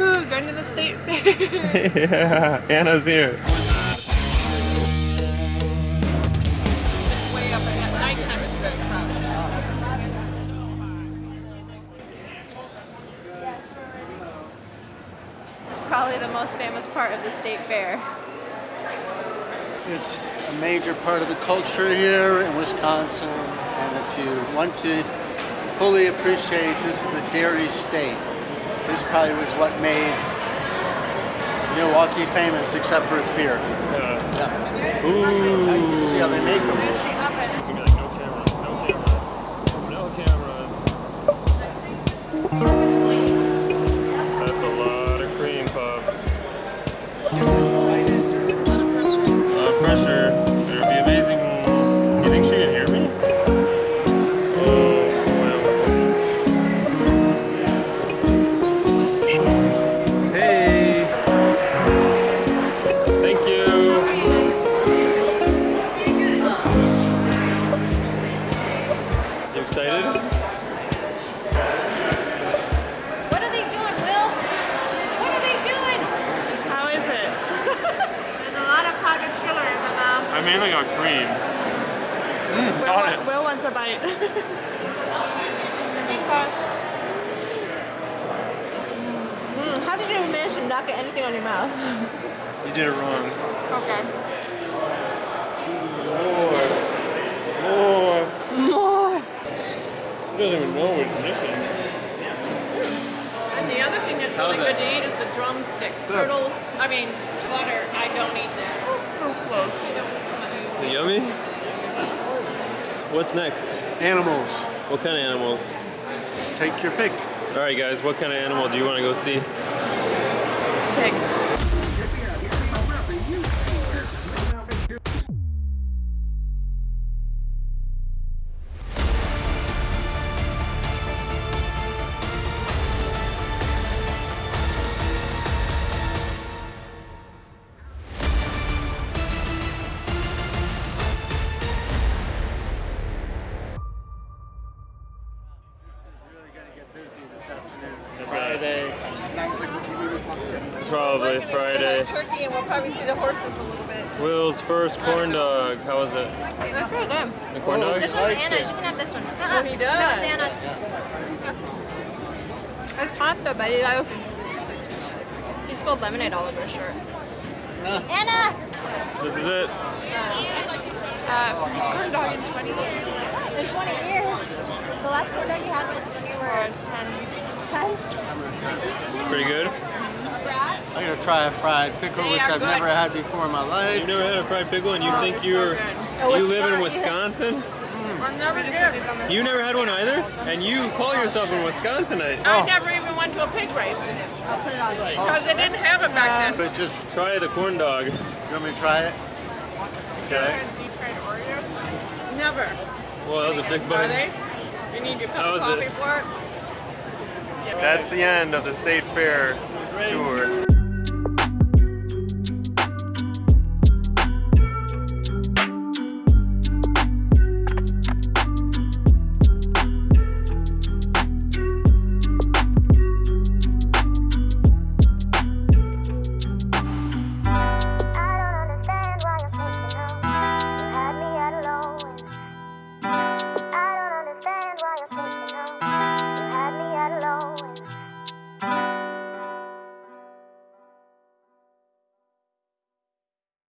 Woohoo, going to the state fair. yeah, Anna's here. It's way up and at nighttime it's very crowded. This is probably the most famous part of the state fair. It's a major part of the culture here in Wisconsin, and if you want to fully appreciate this is the dairy state. This probably was what made Milwaukee famous, except for its beer. Yeah. Yeah. Ooh. See how they make them? Excited? What are they doing, Will? What are they doing? How is it? There's a lot of powdered sugar in my mouth. I mainly got cream. Mm, Will, Got it. Will wants a bite. Mm, how did you manage to not get anything on your mouth? You did it wrong. Okay. More. More. More. He doesn't even know we're missing. And the other thing that's really How's good to eat is the drumsticks. Turtle, I mean, butter, I don't eat that. Oh, oh, it yummy? What's next? Animals. What kind of animals? Take your pick. All right, guys. What kind of animal do you want to go see? Pigs. Probably Friday. Turkey, and we'll probably see the horses a little bit. Will's first corn dog. How was it? That's pretty good. The corn dog? This one's Anna's. You can have this one. Uh-uh. Oh, he does. No, it's Anna's. It's hot though, buddy. Like, he spilled lemonade all over his shirt. Anna! This is it. Uh, first corn dog in 20 years. In 20 years. The last corn dog you had was when you were 10. Pretty good. I'm gonna try a fried pickle, They which I've good. never had before in my life. You've never had a fried pickle, and you oh, think you're so Oh, you live in Wisconsin. Wisconsin? Never. You never had one either, and you call yourself a Wisconsinite. I oh. never even went to a pig race I'll put it on. because oh. they didn't have it back then. But just, Try the corn dog. you want me to try it? Okay. Deep fried Oreos? Never. Well, that was a big Are bite. they? You need your cup That of was coffee it. for it? That's the end of the state fair tour.